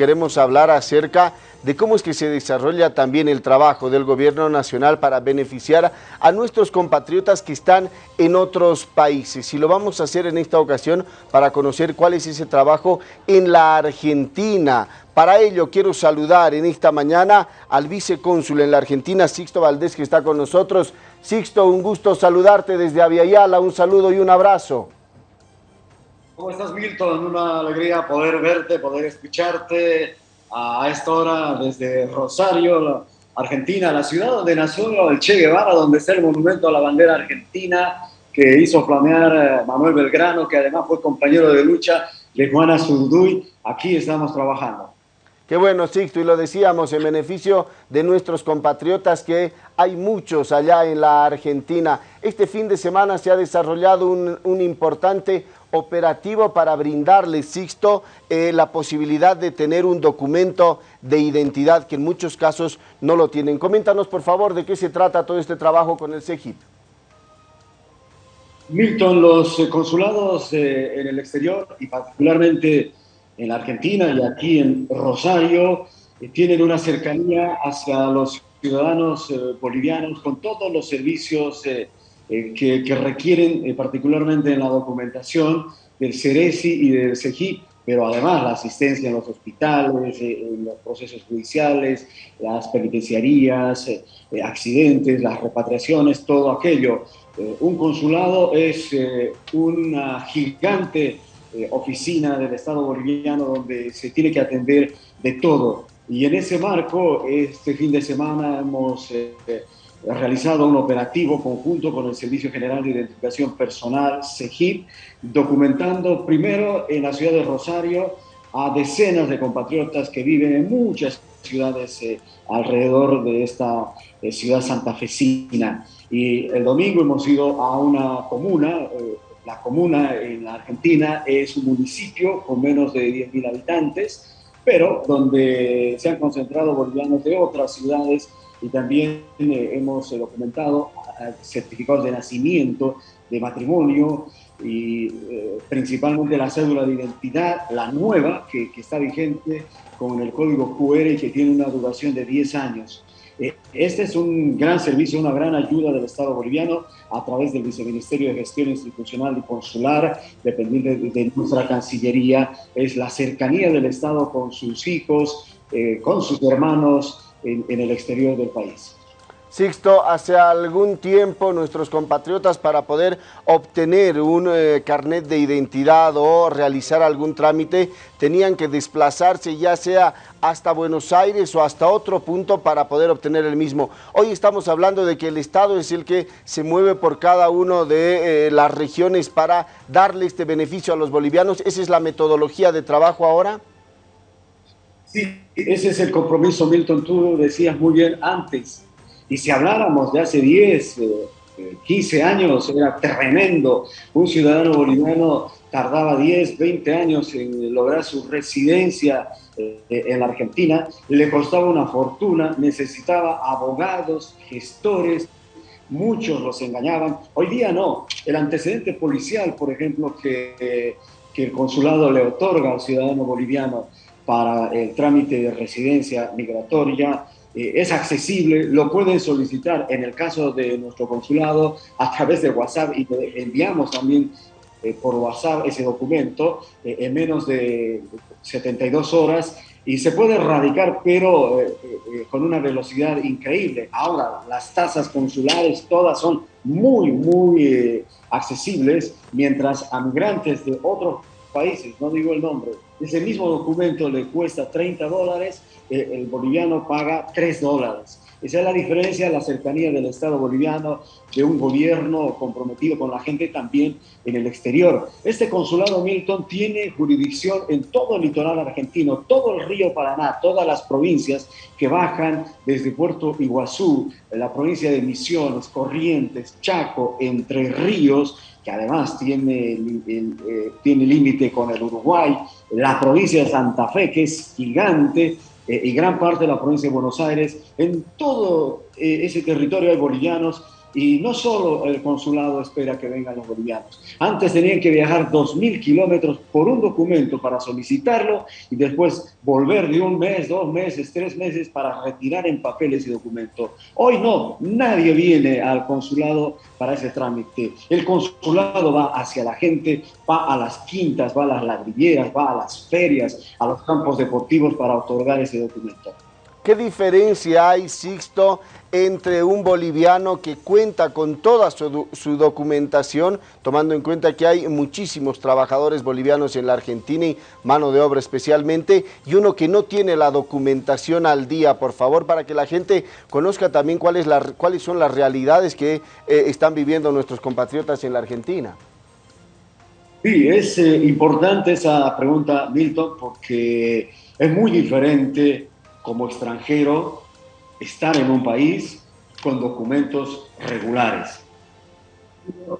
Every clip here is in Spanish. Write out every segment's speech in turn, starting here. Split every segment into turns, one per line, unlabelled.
queremos hablar acerca de cómo es que se desarrolla también el trabajo del gobierno nacional para beneficiar a nuestros compatriotas que están en otros países. Y lo vamos a hacer en esta ocasión para conocer cuál es ese trabajo en la Argentina. Para ello quiero saludar en esta mañana al vicecónsul en la Argentina, Sixto Valdés, que está con nosotros. Sixto, un gusto saludarte desde Aviala, un saludo y un abrazo.
¿Cómo estás, Milton? Una alegría poder verte, poder escucharte a esta hora desde Rosario, Argentina, la ciudad donde nació el Che Guevara, donde está el monumento a la bandera argentina que hizo flamear eh, Manuel Belgrano, que además fue compañero de lucha de Juana Zurduy. Aquí estamos trabajando.
Qué bueno, Sixto, y lo decíamos en beneficio de nuestros compatriotas que hay muchos allá en la Argentina. Este fin de semana se ha desarrollado un, un importante operativo para brindarles, Sixto, eh, la posibilidad de tener un documento de identidad que en muchos casos no lo tienen. Coméntanos, por favor, de qué se trata todo este trabajo con el CEGIP.
Milton, los eh, consulados eh, en el exterior y particularmente en la Argentina y aquí en Rosario tienen una cercanía hacia los ciudadanos bolivianos con todos los servicios eh, que, requieren eh, particularmente en la documentación del CERESI y del CEGI, pero además la asistencia en los hospitales, eh, en los procesos judiciales, las penitenciarías, accidentes, las repatriaciones, todo aquello. un consulado es una gigante oficina del Estado boliviano donde se tiene que atender de todo. Y en ese marco, este fin de semana hemos realizado un operativo conjunto con el Servicio General de Identificación Personal, CEGIP, documentando primero en la ciudad de Rosario a decenas de compatriotas que viven en muchas ciudades eh, alrededor de esta eh, ciudad santafesina. Y el domingo hemos ido a una comuna, eh, la comuna en la Argentina es un municipio con menos de 10.000 habitantes, pero donde se han concentrado bolivianos de otras ciudades y también eh, hemos eh, documentado certificados de nacimiento, de matrimonio y eh, principalmente la cédula de identidad, la nueva que, que, está vigente con el código QR y que tiene una duración de 10 años. Este es un gran servicio, una gran ayuda del Estado boliviano a través del Viceministerio de Gestión Institucional y Consular, dependiente de, nuestra Cancillería. Es la cercanía del Estado con sus hijos, con sus hermanos, en, el exterior del país.
Sixto, hace algún tiempo nuestros compatriotas para poder obtener un eh, carnet de identidad o realizar algún trámite tenían que desplazarse ya sea hasta Buenos Aires o hasta otro punto para poder obtener el mismo. Hoy estamos hablando de que el Estado es el que se mueve por cada una de eh, las regiones para darle este beneficio a los bolivianos. ¿Esa es la metodología de trabajo ahora?
Sí, ese es el compromiso, Milton, tú decías muy bien antes. Y si habláramos de hace 10, 15 eh, años, era tremendo. Un ciudadano boliviano tardaba 10, 20 años en lograr su residencia eh, en la Argentina, le costaba una fortuna, necesitaba abogados, gestores, muchos los engañaban. Hoy día no. El antecedente policial, por ejemplo, que, que el consulado le otorga al ciudadano boliviano, para el trámite de residencia migratoria eh, es accesible, lo pueden solicitar en el caso de nuestro consulado a través de WhatsApp y enviamos también eh, por WhatsApp ese documento eh, en menos de 72 horas y se puede erradicar, pero con una velocidad increíble. Ahora, las tasas consulares todas son muy, muy accesibles, mientras a migrantes de otros países, no digo el nombre, ese mismo documento le cuesta 30 dólares, eh, el boliviano paga 3 dólares. Esa es la diferencia, la cercanía del Estado boliviano, de un gobierno comprometido con la gente también en el exterior. Este consulado Milton tiene jurisdicción en todo el litoral argentino, todo el río Paraná, todas las provincias que bajan desde Puerto Iguazú, la provincia de Misiones, Corrientes, Chaco, Entre Ríos, que además tiene, eh, tiene límite con el Uruguay, la provincia de Santa Fe, que es gigante, eh, y gran parte de la provincia de Buenos Aires. En todo eh, ese territorio hay bolivianos Y no solo el consulado espera que vengan los bolivianos. Antes tenían que viajar 2.000 kilómetros por un documento para solicitarlo y después volver de un mes, dos meses, tres meses para retirar en papel ese documento. Hoy no, nadie viene al consulado para ese trámite. El consulado va hacia la gente, va a las quintas, va a las ladrilleras, va a las ferias, a los campos deportivos para otorgar ese documento.
¿Qué diferencia hay, Sixto, entre un boliviano que cuenta con toda su, documentación, tomando en cuenta que hay muchísimos trabajadores bolivianos en la Argentina y mano de obra especialmente, y uno que no tiene la documentación al día, por favor, para que la gente conozca también cuáles, son las realidades que eh, están viviendo nuestros compatriotas en la Argentina?
Sí, es eh, importante esa pregunta, Milton, porque es muy diferente como extranjero estar en un país con documentos regulares.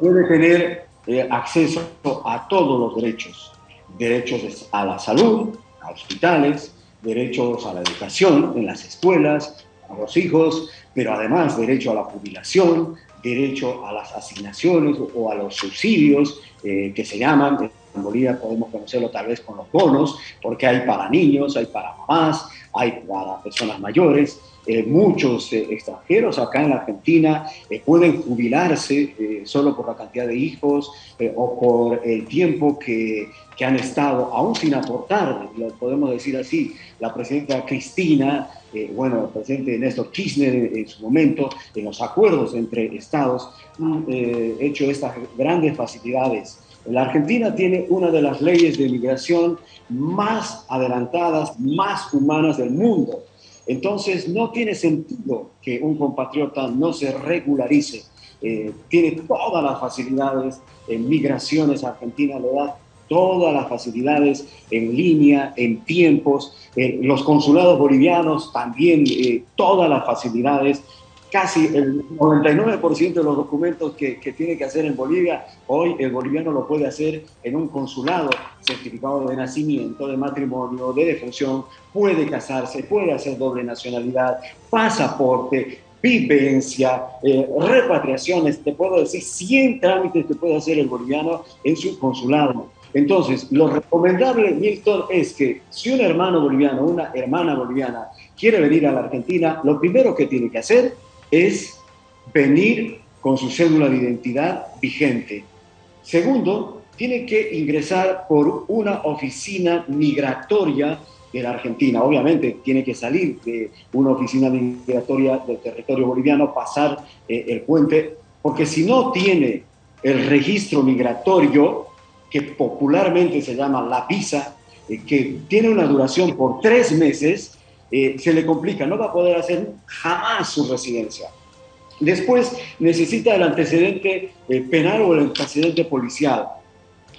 Puede tener eh, acceso a todos los derechos, derechos a la salud, a hospitales, derechos a la educación en las escuelas, a los hijos, pero además derecho a la jubilación, derecho a las asignaciones o a los subsidios eh, que se llaman, Bolivia podemos conocerlo tal vez con los bonos, porque hay para niños, hay para mamás, hay para personas mayores. Eh, muchos eh, extranjeros acá en la Argentina eh, pueden jubilarse solo por la cantidad de hijos o por el tiempo que, que, han estado, aún sin aportar, lo podemos decir así. La presidenta Cristina, bueno, el presidente Néstor Kirchner en su momento, en los acuerdos entre estados, han hecho estas grandes facilidades la Argentina tiene una de las leyes de migración más adelantadas, más humanas del mundo. Entonces, no tiene sentido que un compatriota no se regularice. Eh, tiene todas las facilidades en migraciones. Argentina le da todas las facilidades en línea, en tiempos. Eh, los consulados bolivianos también eh, todas las facilidades casi el 99% de los documentos que, tiene que hacer en Bolivia, hoy el boliviano lo puede hacer en un consulado, certificado de nacimiento, de matrimonio, de defunción, puede casarse, puede hacer doble nacionalidad, pasaporte, vivencia, eh, repatriaciones, te puedo decir 100 trámites que puede hacer el boliviano en su consulado. Entonces, lo recomendable, Milton, es que si un hermano boliviano, una hermana boliviana quiere venir a la Argentina, lo primero que tiene que hacer es venir con su cédula de identidad vigente. Segundo, tiene que ingresar por una oficina migratoria de la Argentina. Obviamente tiene que salir de una oficina migratoria del territorio boliviano, pasar eh, el puente, porque si no tiene el registro migratorio, que popularmente se llama la visa, eh, que tiene una duración por tres meses, eh, se le complica, no va a poder hacer jamás su residencia. Después necesita el antecedente eh, penal o el antecedente policial.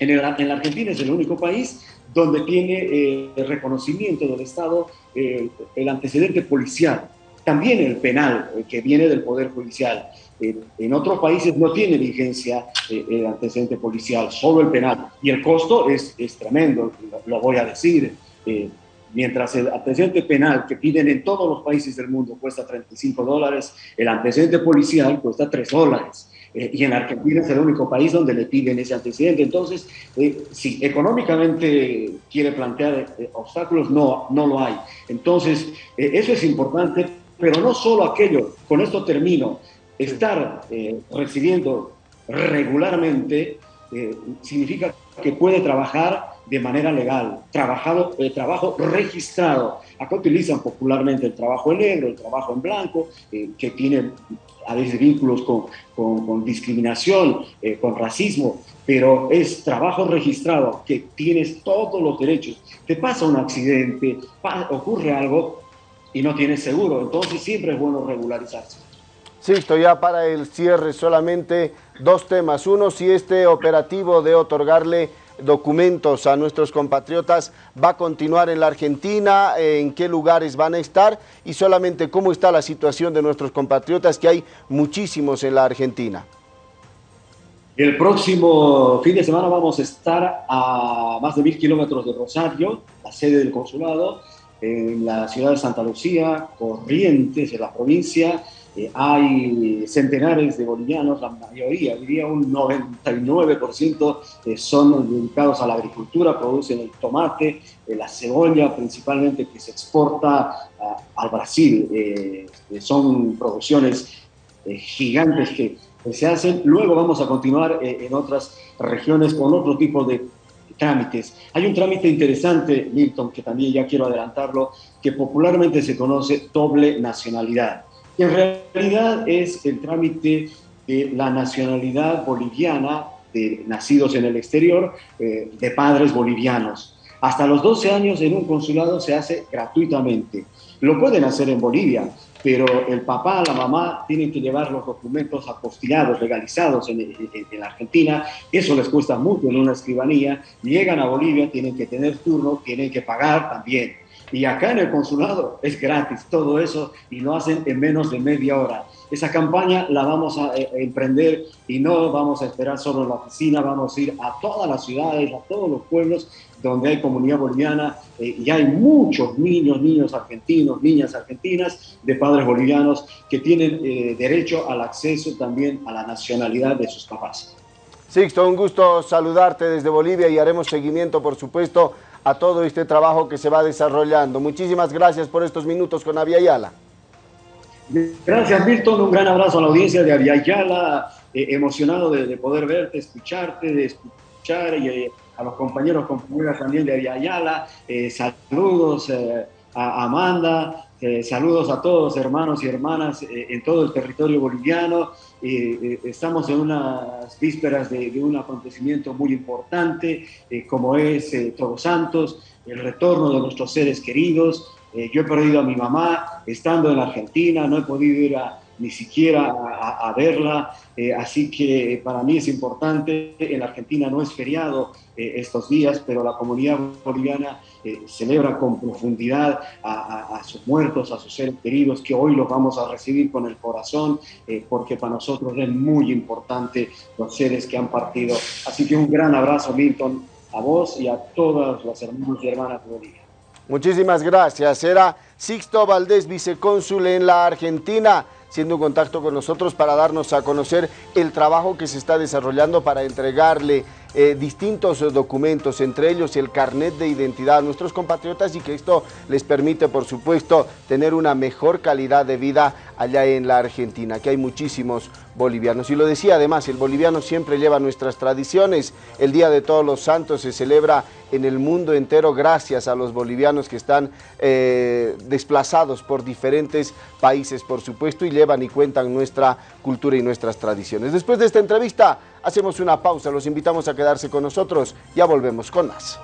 En, la Argentina es el único país donde tiene eh, el reconocimiento del Estado el antecedente policial, también el penal, que viene del Poder Judicial. en otros países no tiene vigencia el antecedente policial, solo el penal. Y el costo es, es tremendo, lo, voy a decir. Mientras el antecedente penal que piden en todos los países del mundo cuesta 35 dólares, el antecedente policial cuesta 3 dólares. Eh, y en Argentina es el único país donde le piden ese antecedente. Entonces, eh, si económicamente quiere plantear eh, obstáculos, no, no lo hay. Entonces, eso es importante, pero no solo aquello, con esto termino, estar recibiendo regularmente significa que puede trabajar de manera legal, trabajado, eh, trabajo registrado. Acá utilizan popularmente el trabajo en negro, el trabajo en blanco, eh, que tiene a veces vínculos con, con, discriminación, eh, con racismo, pero es trabajo registrado, que tienes todos los derechos. Te pasa un accidente, ocurre algo y no tienes seguro, entonces siempre es bueno regularizarse.
Estoy ya para el cierre solamente dos temas. Uno, si este operativo de otorgarle documentos a nuestros compatriotas va a continuar en la Argentina, en qué lugares van a estar y solamente cómo está la situación de nuestros compatriotas, que hay muchísimos en la Argentina.
El próximo fin de semana vamos a estar a más de mil kilómetros de Rosario, la sede del consulado. en la ciudad de Santa Lucía, Corrientes, en la provincia, eh, hay centenares de bolivianos, la mayoría, diría un 99% eh, son dedicados a la agricultura, producen el tomate, eh, la cebolla principalmente que se exporta al Brasil. son producciones gigantes que se hacen. Luego vamos a continuar en otras regiones con otro tipo de trámites. Hay un trámite interesante, Milton, que también ya quiero adelantarlo, que popularmente se conoce doble nacionalidad en realidad es el trámite de la nacionalidad boliviana de nacidos en el exterior, eh, de padres bolivianos. Hasta los 12 años en un consulado se hace gratuitamente. Lo pueden hacer en Bolivia, pero el papá, la mamá tienen que llevar los documentos apostillados, legalizados en, en, la Argentina. Eso les cuesta mucho en una escribanía. Llegan a Bolivia, tienen que tener turno, tienen que pagar también. Y acá en el consulado es gratis todo eso y lo hacen en menos de media hora. Esa campaña la vamos a eh, emprender y no vamos a esperar solo en la oficina, vamos a ir a todas las ciudades, a todos los pueblos donde hay comunidad boliviana eh, y hay muchos niños, niños argentinos, niñas argentinas de padres bolivianos que tienen eh, derecho al acceso también a la nacionalidad de sus papás.
Sixto, un gusto saludarte desde Bolivia y haremos seguimiento, por supuesto, a todo este trabajo que se va desarrollando. Muchísimas gracias por estos minutos con Aviala.
Gracias, Milton. Un gran abrazo a la audiencia de Aviala. Eh, emocionado de, poder verte, escucharte, de escuchar y eh, a los compañeros, compañeras también de Aviala. Eh, saludos a Amanda, saludos a todos, hermanos y hermanas en todo el territorio boliviano. estamos en unas vísperas de, un acontecimiento muy importante, como es Todos Santos, el retorno de nuestros seres queridos. yo he perdido a mi mamá estando en la Argentina, no he podido ir a, ni siquiera a, verla, eh, así que para mí es importante, en Argentina no es feriado eh, estos días, pero la comunidad boliviana eh, celebra con profundidad a, sus muertos, a sus seres queridos, que hoy los vamos a recibir con el corazón, porque para nosotros es muy importante los seres que han partido. Así que un gran abrazo, Milton, a vos y a todas las hermanos y hermanas de Bolivia.
Muchísimas gracias. Era Sixto Valdés, vicecónsul en la Argentina siendo un contacto con nosotros para darnos a conocer el trabajo que se está desarrollando para entregarle eh, distintos documentos, entre ellos el carnet de identidad a nuestros compatriotas y que esto les permite, por supuesto, tener una mejor calidad de vida allá en la Argentina, que hay muchísimos bolivianos. Y lo decía además, el boliviano siempre lleva nuestras tradiciones. El Día de Todos los Santos se celebra en el mundo entero gracias a los bolivianos que están eh, desplazados por diferentes países, por supuesto, y llevan y cuentan nuestra cultura y nuestras tradiciones. Después de esta entrevista, hacemos una pausa. Los invitamos a quedarse con nosotros. Ya volvemos con más.